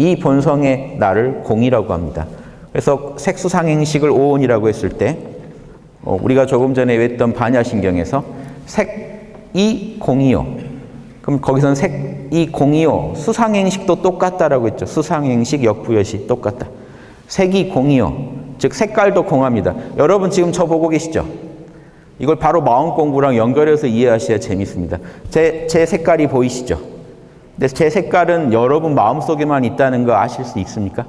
이 본성의 나를 공이라고 합니다. 그래서 색수상행식을 오온이라고 했을 때 어, 우리가 조금 전에 외웠던 반야신경에서 색이 공이요. 그럼 거기서는 색이 공이요. 수상행식도 똑같다라고 했죠. 수상행식 역부여시 똑같다. 색이 공이요. 즉 색깔도 공합니다. 여러분 지금 저 보고 계시죠? 이걸 바로 마음 공부랑 연결해서 이해하셔야 재밌습니다. 제, 제 색깔이 보이시죠? 근데 제 색깔은 여러분 마음속에만 있다는 거 아실 수 있습니까?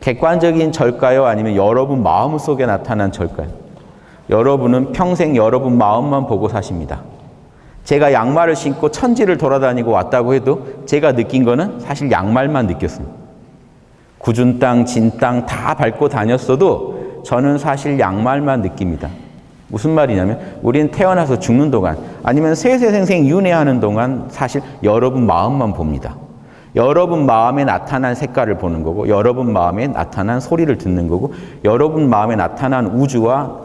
객관적인 절까요? 아니면 여러분 마음속에 나타난 절까요? 여러분은 평생 여러분 마음만 보고 사십니다. 제가 양말을 신고 천지를 돌아다니고 왔다고 해도 제가 느낀 거는 사실 양말만 느꼈습니다. 굳은 땅, 진 땅 다 밟고 다녔어도 저는 사실 양말만 느낍니다. 무슨 말이냐면 우리는 태어나서 죽는 동안 아니면 세세생생 윤회하는 동안 사실 여러분 마음만 봅니다. 여러분 마음에 나타난 색깔을 보는 거고 여러분 마음에 나타난 소리를 듣는 거고 여러분 마음에 나타난 우주와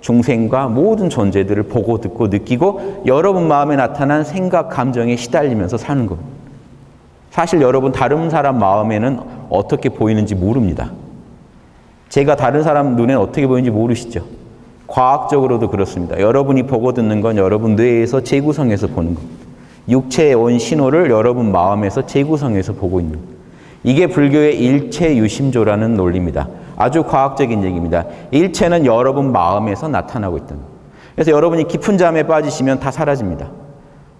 중생과 모든 존재들을 보고 듣고 느끼고 여러분 마음에 나타난 생각, 감정에 시달리면서 사는 겁니다. 사실 여러분 다른 사람 마음에는 어떻게 보이는지 모릅니다. 제가 다른 사람 눈에는 어떻게 보이는지 모르시죠? 과학적으로도 그렇습니다. 여러분이 보고 듣는 건 여러분 뇌에서 재구성해서 보는 겁니다. 육체에 온 신호를 여러분 마음에서 재구성해서 보고 있는. 이게 불교의 일체 유심조라는 논리입니다. 아주 과학적인 얘기입니다. 일체는 여러분 마음에서 나타나고 있다. 그래서 여러분이 깊은 잠에 빠지시면 다 사라집니다.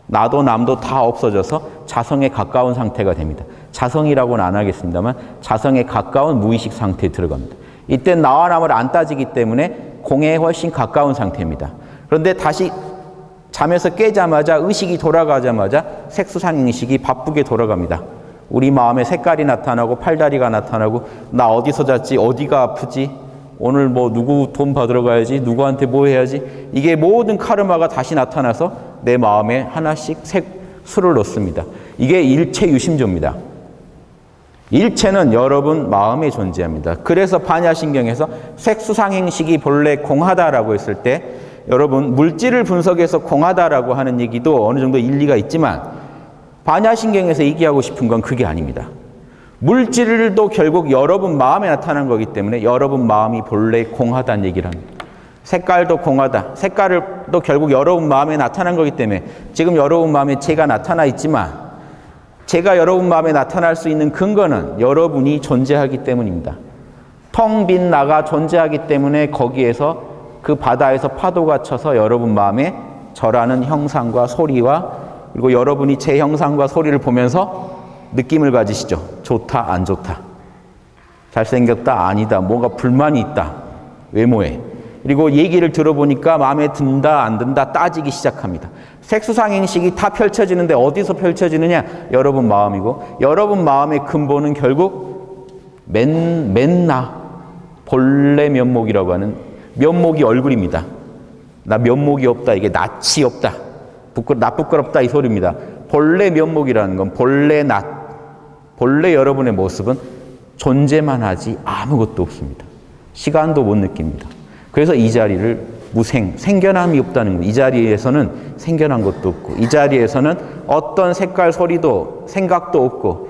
나도 남도 다 없어져서 자성에 가까운 상태가 됩니다. 자성이라고는 안 하겠습니다만 자성에 가까운 무의식 상태에 들어갑니다. 이때 나와 남을 안 따지기 때문에 공에 훨씬 가까운 상태입니다. 그런데 다시 잠에서 깨자마자 의식이 돌아가자마자 색수상행식이 바쁘게 돌아갑니다. 우리 마음에 색깔이 나타나고 팔다리가 나타나고 나 어디서 잤지 어디가 아프지 오늘 뭐 누구 돈 받으러 가야지 누구한테 뭐 해야지 이게 모든 카르마가 다시 나타나서 내 마음에 하나씩 색 수를 넣습니다. 이게 일체 유심조입니다. 일체는 여러분 마음에 존재합니다. 그래서 반야신경에서 색수상행식이 본래 공하다라고 했을 때 여러분 물질을 분석해서 공하다라고 하는 얘기도 어느 정도 일리가 있지만 반야신경에서 얘기하고 싶은 건 그게 아닙니다. 물질도 결국 여러분 마음에 나타난 거기 때문에 여러분 마음이 본래 공하다는 얘기를 합니다. 색깔도 공하다. 색깔도 결국 여러분 마음에 나타난 거기 때문에 지금 여러분 마음에 제가 나타나 있지만 제가 여러분 마음에 나타날 수 있는 근거는 여러분이 존재하기 때문입니다. 텅 빈 나가 존재하기 때문에 거기에서 그 바다에서 파도가 쳐서 여러분 마음에 저라는 형상과 소리와 그리고 여러분이 제 형상과 소리를 보면서 느낌을 가지시죠. 좋다, 안 좋다. 잘생겼다, 아니다. 뭔가 불만이 있다. 외모에. 그리고 얘기를 들어보니까 마음에 든다, 안 든다 따지기 시작합니다. 색수상행식이 다 펼쳐지는데 어디서 펼쳐지느냐? 여러분 마음이고 여러분 마음의 근본은 결국 맨, 맨나 본래 면목이라고 하는 면목이 얼굴입니다. 나 면목이 없다. 이게 낯이 없다. 부끄, 나 부끄럽다. 이 소리입니다. 본래 면목이라는 건 본래 낯, 본래 여러분의 모습은 존재만 하지 아무것도 없습니다. 시간도 못 느낍니다. 그래서 이 자리를 무생, 생겨남이 없다는 거. 이 자리에서는 생겨난 것도 없고, 이 자리에서는 어떤 색깔, 소리도, 생각도 없고,